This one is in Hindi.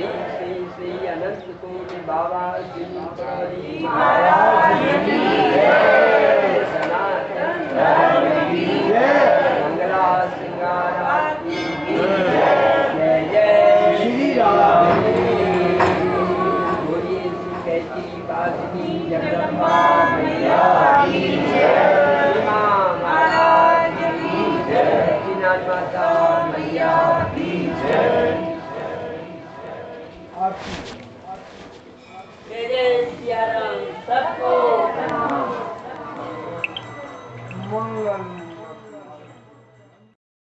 श्री श्री श्री अनंत बाबा श्री सनातन धर्म की जगदम्बा मैया की जय माता Mangal